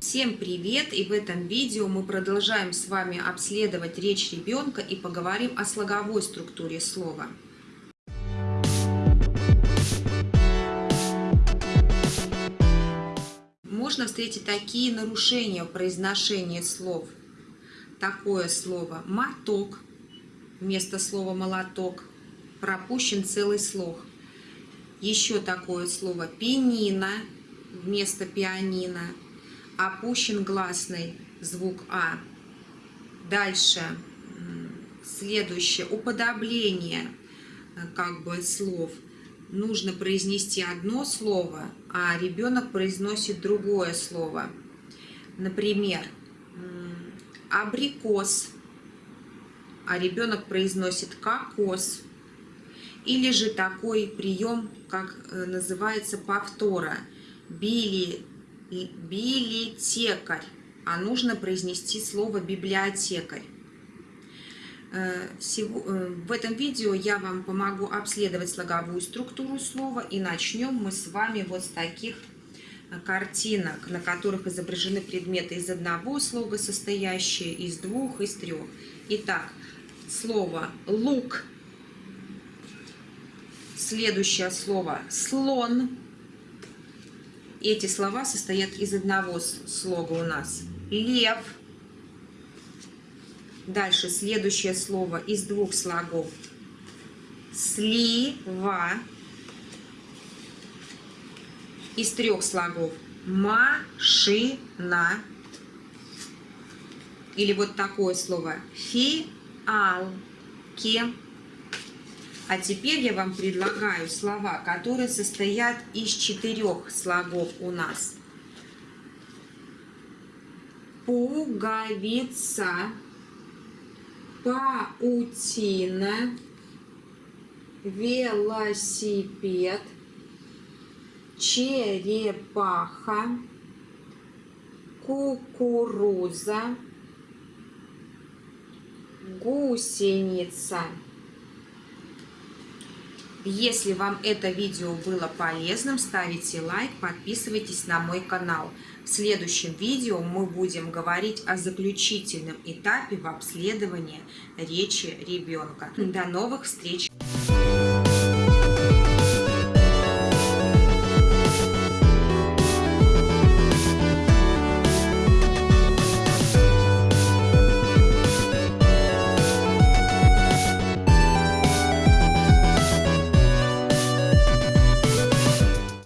Всем привет! И в этом видео мы продолжаем с вами обследовать речь ребенка и поговорим о слоговой структуре слова. Можно встретить такие нарушения в произношении слов. Такое слово «моток» вместо слова «молоток» пропущен целый слог. Еще такое слово «пианино» вместо «пианино» опущен гласный звук А. Дальше следующее уподобление э, как бы слов. Нужно произнести одно слово, а ребенок произносит другое слово. Например, абрикос, а ребенок произносит кокос. Или же такой прием, как э, называется повтора. Били билетекарь, а нужно произнести слово библиотекарь. Э, э, в этом видео я вам помогу обследовать слоговую структуру слова и начнем мы с вами вот с таких э, картинок, на которых изображены предметы из одного слога, состоящие из двух, из трех. Итак, слово «лук», следующее слово «слон», эти слова состоят из одного слога у нас. Лев. Дальше следующее слово из двух слогов. Слива. Из трех слогов. Машина. Или вот такое слово. Фиалки. А теперь я вам предлагаю слова, которые состоят из четырех слогов у нас. Пуговица, паутина, велосипед, черепаха, кукуруза, гусеница. Если вам это видео было полезным, ставите лайк, подписывайтесь на мой канал. В следующем видео мы будем говорить о заключительном этапе в обследовании речи ребенка. До новых встреч!